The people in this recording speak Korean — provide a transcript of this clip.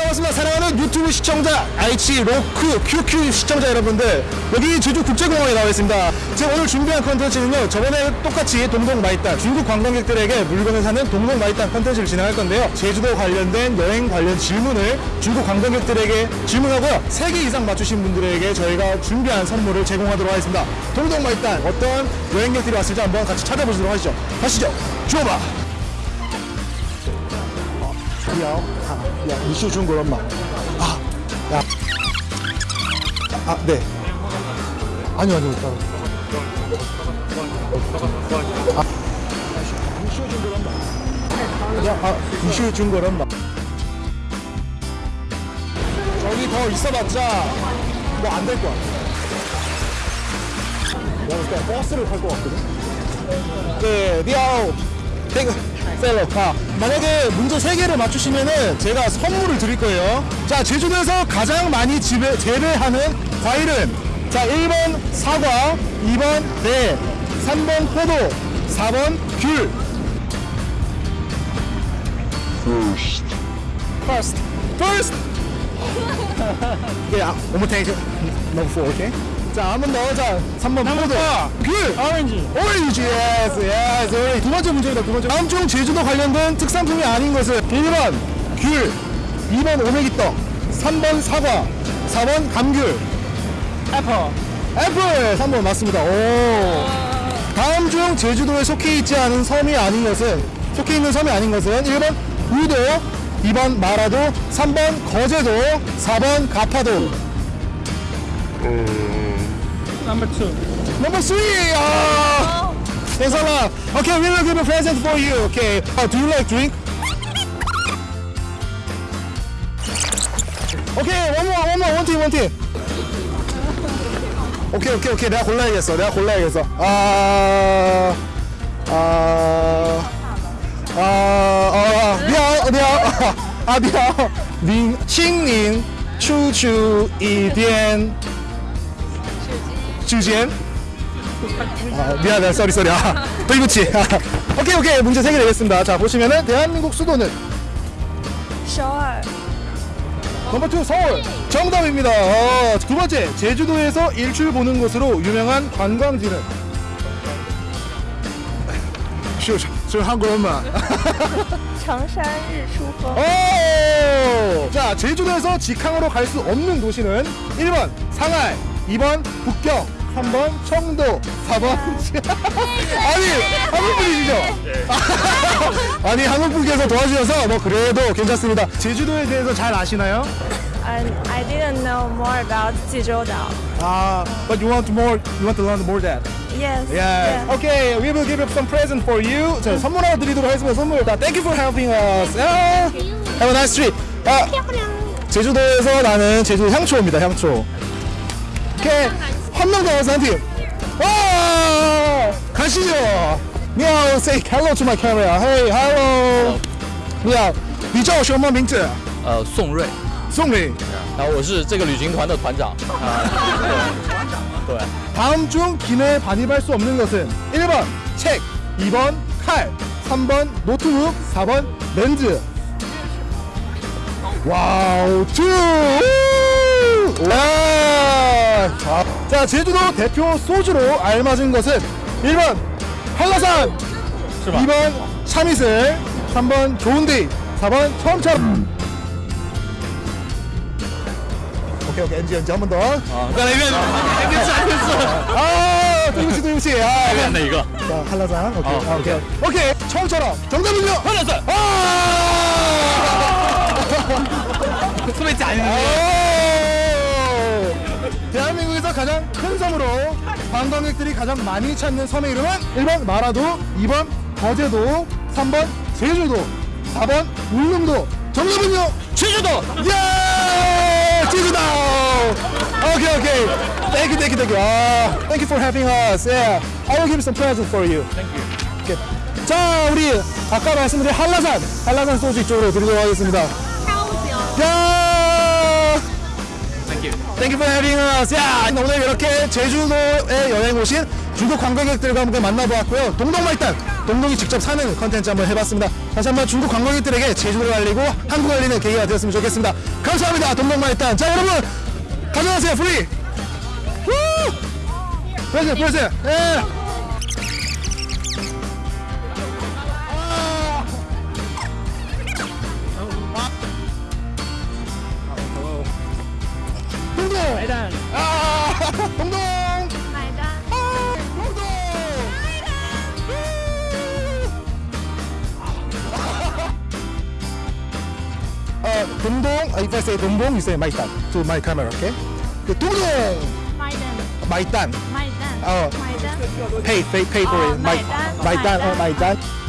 반갑습니다. 사랑하는 유튜브 시청자, 아이치이 요쿠 QQ 시청자 여러분들. 여기 제주 국제공항에 나와 있습니다. 제가 오늘 준비한 컨텐츠는요. 저번에 똑같이 동동 마이탄, 중국 관광객들에게 물건을 사는 동동 마이탄 컨텐츠를 진행할 건데요. 제주도 관련된 여행 관련 질문을 중국 관광객들에게 질문하고요. 3개 이상 맞추신 분들에게 저희가 준비한 선물을 제공하도록 하겠습니다. 동동 마이탄, 어떤 여행객들이 왔을지 한번 같이 찾아보도록 하시죠. 가시죠. 주어봐. 야, 아, 야, 이슈 준 걸 엄마. 아, 야. 아, 네. 아니요, 아니요, 따로. 아, 이슈 준걸 엄마. 야, 아, 이슈 준걸 엄마. 저기 더 있어봤자 뭐 안 될 것 같아. 야, 그러니까 버스를 탈 것 같거든. 네, 리아오. 태그 셀러 아, 만약에 문제 3개를 맞추시면은 제가 선물을 드릴 거예요. 자, 제주도에서 가장 많이 재배, 재배하는 과일은 자, 1번 사과, 2번 배, 3번 포도, 4번 귤. First. First. First. 예, 아, one more take. Number four, okay? 자, 한 번 더. 자, 3번 포도. 귤. 오렌지. 오렌지. yes, yes. 오렌지. 두 번째 문제입니다. 두 번째. 다음 중 제주도 관련된 특산품이 아닌 것은 1번 귤, 2번 오메기떡, 3번 사과, 4번 감귤. apple. apple. 3번 맞습니다. 오. 다음 중 제주도에 속해 있지 않은 섬이 아닌 것은 속해 있는 섬이 아닌 것은 1번 우도, 2번 마라도, 3번 거제도, 4번 가파도. Number two. Number three! Oh! There's a lot. Okay, we will give a present for you. Okay. Oh, do you like drink? Okay, one more, one more, one thing, one tea. 오케이 오케이 오케이 내가 골라야겠어 내가 골라야겠어 아아아아 아, 아, 미안 미안 아 미안 링칭링 추추 이디엔 点时间。 아, 미안해, 쏘리, 쏘리. 아, 도이부치. 오케이, 오케이. 문제 3개 내겠습니다. 자, 보시면은 대한민국 수도는 首尔 넘버 2 서울. 정답입니다. 어, 두 번째, 제주도에서 일출 보는 곳으로 유명한 관광지는 是是 한국어만. 长山日出峰 오! 자, 제주도에서 직항으로 갈 수 없는 도시는 1번 상하이, 2번 북경, 3번 청도 4번 아니 한국분이시죠? 아니 한국분께서 도와주셔서 뭐 그래도 괜찮습니다 제주도에 대해서 잘 아시나요? And I didn't know more about Jeju-dao. Ah, but you want more? You want to learn more that? Yes. Yeah. yeah. Okay, we will give up some present for you. 자, 선물 하나 드리도록 하겠습니다. 선물. 다 Thank you for helping us. Yeah. Have a nice trip. 아, 제주도에서 나는 제주 향초입니다. 향초. 오케이. 한 명 더 와서 한 팀. 와! 가시죠. 미안, say hello to my camera. Hey, hello. 你好，你叫什么名字？呃，宋瑞，宋伟。然后我是这个旅行团的团长。啊，对，对， 다음 중 기내에 반입할 수 없는 것은 1번 책, 2번 칼, 3번 노트북, 4번 렌즈. 와우, 투! 우! 와! 제주도 대표 소주로 알맞은 것은 1번 한라산 2번 참이슬 3번 좋은데이 4번 처음처럼 오케이 오케이. 엔지 엔지 한 번더. 아, 나 이거 엔지 안겠어. 아 도임씨 도임씨 아 예. 이거. 안돼 이거. 자 한라산. 오케이. 아, 아, 오케이. 오케이, 오케이. 처음처럼. 정답은요? 한라산. 아! 스매치 아닌데 대한민국에서 가장 큰 섬으로 관광객들이 가장 많이 찾는 섬의 이름은 1번 마라도, 2번 거제도, 3번 제주도, 4번 울릉도. 정답은요? 제주도. 예! 제주도! 오케이, 오케이. Thank you, thank you, thank you. 아, thank you for having us. Yeah. I will give some present for you. Thank you. 오케이. 자, 우리 아까 말씀드린 한라산, 한라산 소주 이쪽으로 드리도록 하겠습니다. 야! Thank you. For having us. 야, 오늘 이렇게 제주도에 여행 오신 중국 관광객들과 함께 만나보았고요. 동동말단, 동동이 직접 사는 컨텐츠 한번 해봤습니다. 다시 한번 중국 관광객들에게 제주도를 알리고 한국을 알리는 계기가 되었으면 좋겠습니다. 감사합니다. 동동만 일단. 자, 여러분 가져가세요. Free. 후! 보여주세요. 보여주세요. 예. Dumdong, if I say Dumdong, you say Maitan to my camera, okay? The Dumdong! Maitan. Maitan. Maitan. Oh. Maitan. Pay, pay, pay for oh, it. Maitan. Maitan. Maitan. Oh, Maitan.